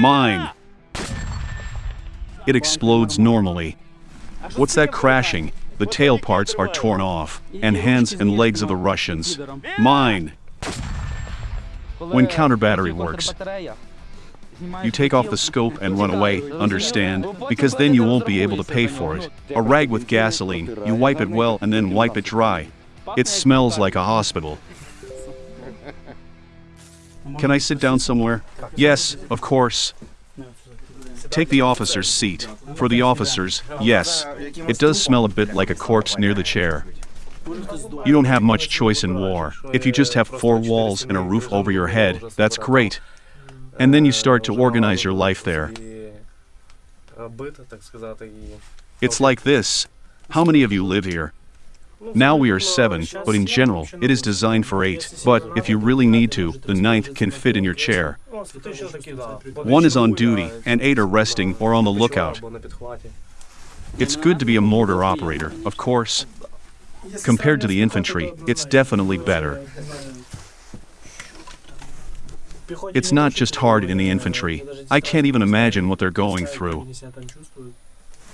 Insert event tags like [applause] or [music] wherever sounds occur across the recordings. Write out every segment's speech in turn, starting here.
Mine. It explodes normally. What's that crashing? The tail parts are torn off, and hands and legs of the Russians. Mine. When counter battery works, you take off the scope and run away, understand? Because then you won't be able to pay for it. A rag with gasoline, you wipe it well and then wipe it dry. It smells like a hospital. Can I sit down somewhere? Yes, of course. Take the officer's seat. For the officers, yes. It does smell a bit like a corpse near the chair. You don't have much choice in war. If you just have four walls and a roof over your head, that's great. And then you start to organize your life there. It's like this. How many of you live here? Now we are seven, but in general, it is designed for eight. But if you really need to, the ninth can fit in your chair. One is on duty, and eight are resting or on the lookout. It's good to be a mortar operator, of course. Compared to the infantry, it's definitely better. It's not just hard in the infantry. I can't even imagine what they're going through.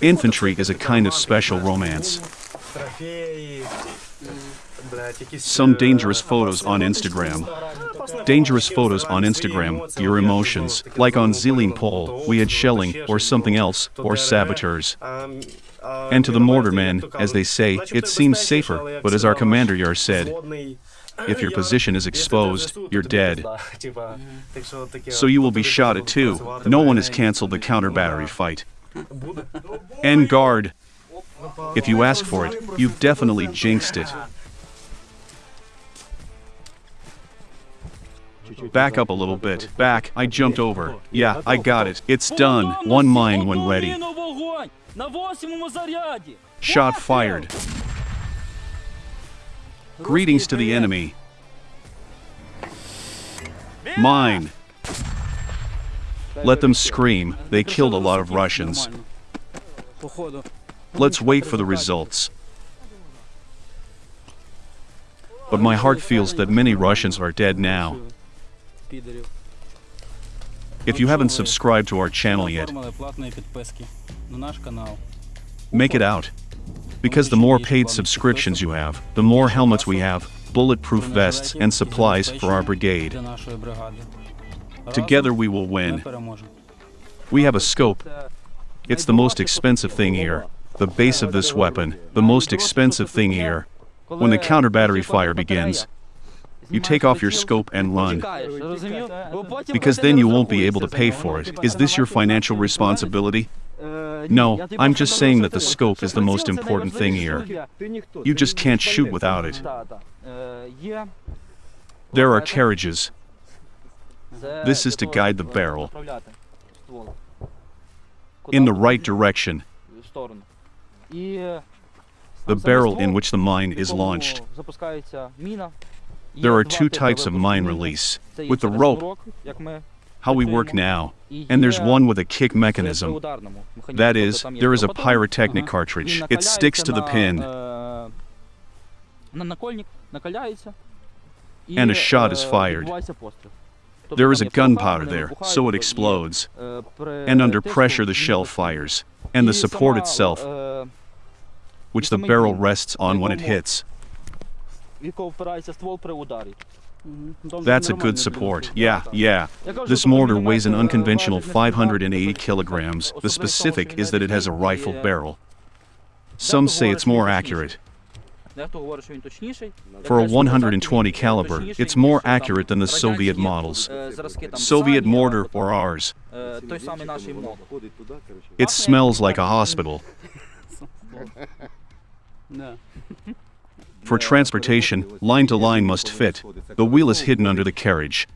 Infantry is a kind of special romance. Some dangerous photos on Instagram. Dangerous photos on Instagram, your emotions, like on Zilin Pole, we had shelling, or something else, or saboteurs. And to the mortarmen, as they say, it seems safer, but as our commander Yar said, if your position is exposed, you're dead. So you will be shot at too. No one has cancelled the counter battery fight. And guard. If you ask for it, you've definitely jinxed it. Back up a little bit. Back. I jumped over. Yeah, I got it. It's done. One mine when ready. Shot fired. Greetings to the enemy. Mine. Let them scream. They killed a lot of Russians. Let's wait for the results. But my heart feels that many Russians are dead now. If you haven't subscribed to our channel yet, make it out. Because the more paid subscriptions you have, the more helmets we have, bulletproof vests, and supplies for our brigade. Together we will win. We have a scope. It's the most expensive thing here. The base of this weapon, the most expensive thing here. When the counter battery fire begins, you take off your scope and run. Because then you won't be able to pay for it. Is this your financial responsibility? No, I'm just saying that the scope is the most important thing here. You just can't shoot without it. There are carriages. This is to guide the barrel in the right direction. The barrel in which the mine is launched. There are two types of mine release. With the rope, how we work now, and there's one with a kick mechanism. That is, there is a pyrotechnic cartridge. It sticks to the pin. And a shot is fired. There is a gunpowder there, so it explodes. And under pressure the shell fires. And the support itself, which the barrel rests on when it hits. That's a good support. Yeah, yeah. This mortar weighs an unconventional 580 kilograms. The specific is that it has a rifle barrel. Some say it's more accurate. For a 120 caliber, it's more accurate than the Soviet models. Soviet mortar or ours. It smells like a hospital. [laughs] For transportation, line to line must fit. The wheel is hidden under the carriage.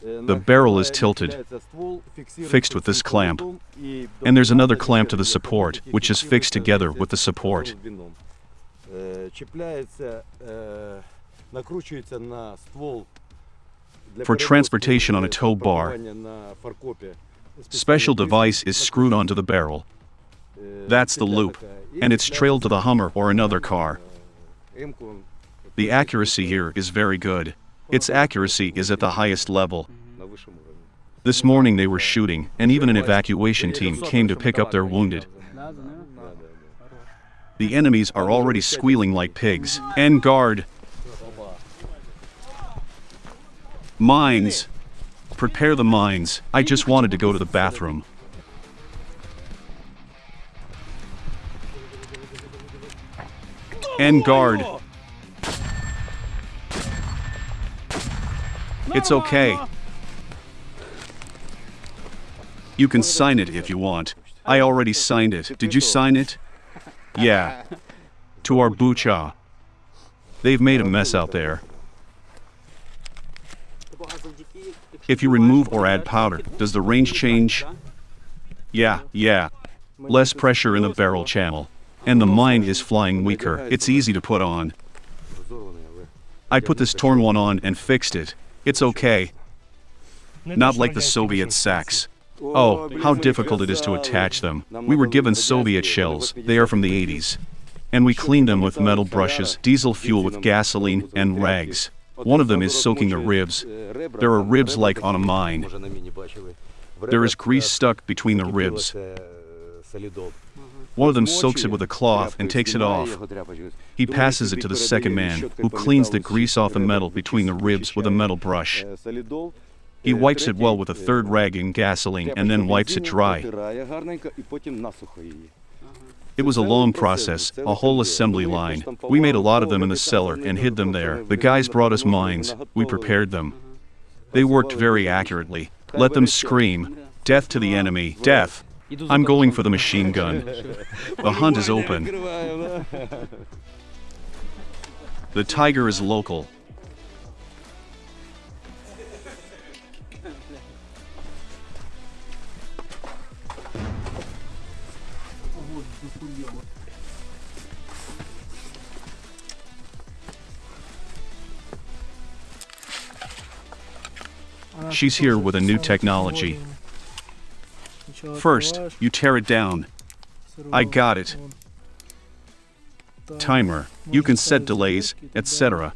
The barrel is tilted, fixed with this clamp. And there's another clamp to the support, which is fixed together with the support. For transportation on a tow bar, special device is screwed onto the barrel. That's the loop, and it's trailed to the Hummer or another car. The accuracy here is very good. Its accuracy is at the highest level. This morning they were shooting, and even an evacuation team came to pick up their wounded. The enemies are already squealing like pigs. En guard! Mines! Prepare the mines. I just wanted to go to the bathroom. En guard! It's okay. You can sign it if you want. I already signed it. Did you sign it? Yeah. To our bucha. They've made a mess out there. If you remove or add powder, does the range change? Yeah, yeah. Less pressure in the barrel channel. And the mine is flying weaker. It's easy to put on. I put this torn one on and fixed it. It's okay. Not like the Soviet sacks. Oh, how difficult it is to attach them. We were given Soviet shells, they are from the 80s. And we cleaned them with metal brushes, diesel fuel with gasoline, and rags. One of them is soaking the ribs. There are ribs like on a mine. There is grease stuck between the ribs. One of them soaks it with a cloth and takes it off. He passes it to the second man, who cleans the grease off the metal between the ribs with a metal brush. He wipes it well with a third rag in gasoline and then wipes it dry. It was a long process, a whole assembly line. We made a lot of them in the cellar and hid them there. The guys brought us mines. We prepared them. They worked very accurately. Let them scream. Death to the enemy. Death. I'm going for the machine gun. The hunt is open. The tiger is local. She's here with a new technology. First, you tear it down. I got it. Timer. You can set delays, etc.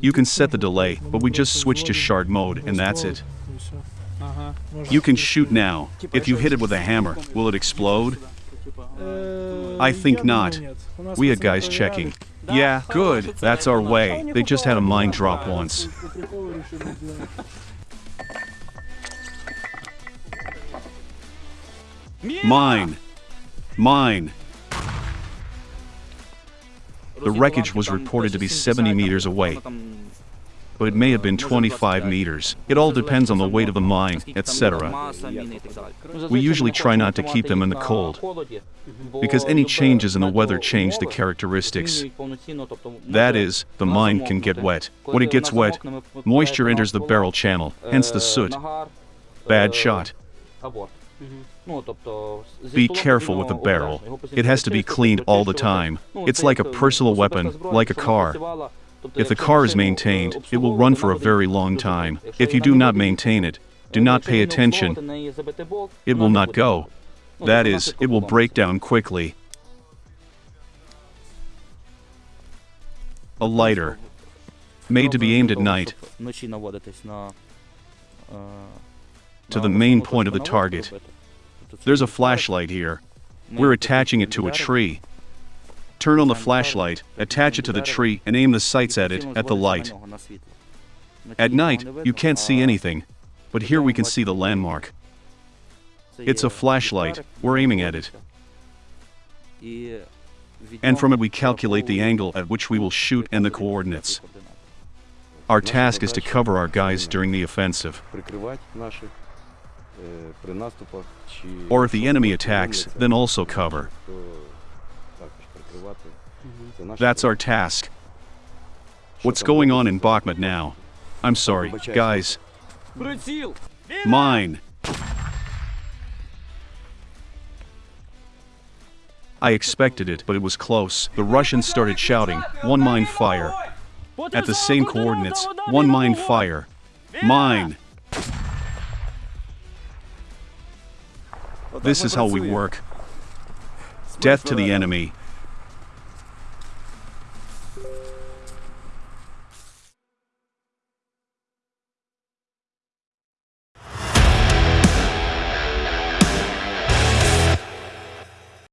You can set the delay, but we just switch to shard mode and that's it. You can shoot now. If you hit it with a hammer, will it explode? I think not. We had guys checking. Yeah, good. That's our way. They just had a mine drop once. Mine. Mine. The wreckage was reported to be 70 meters away, but it may have been 25 meters. It all depends on the weight of the mine, etc. We usually try not to keep them in the cold, because any changes in the weather change the characteristics. That is, the mine can get wet. When it gets wet, moisture enters the barrel channel, hence the soot. Bad shot. Be careful with the barrel. It has to be cleaned all the time. It's like a personal weapon, like a car. If the car is maintained, it will run for a very long time. If you do not maintain it, do not pay attention, it will not go. That is, it will break down quickly. A lighter, made to be aimed at night, to the main point of the target. There's a flashlight here. We're attaching it to a tree. Turn on the flashlight, attach it to the tree, and aim the sights at it, at the light. At night, you can't see anything, but here we can see the landmark. It's a flashlight, we're aiming at it. And from it we calculate the angle at which we will shoot and the coordinates. Our task is to cover our guys during the offensive. Or if the enemy attacks, then also cover. That's our task. What's going on in Bakhmut now? I'm sorry, guys. Mine. I expected it, but it was close. The Russians started shouting, one mine fire. At the same coordinates, one mine fire. Mine. This is how we work. Death to the enemy.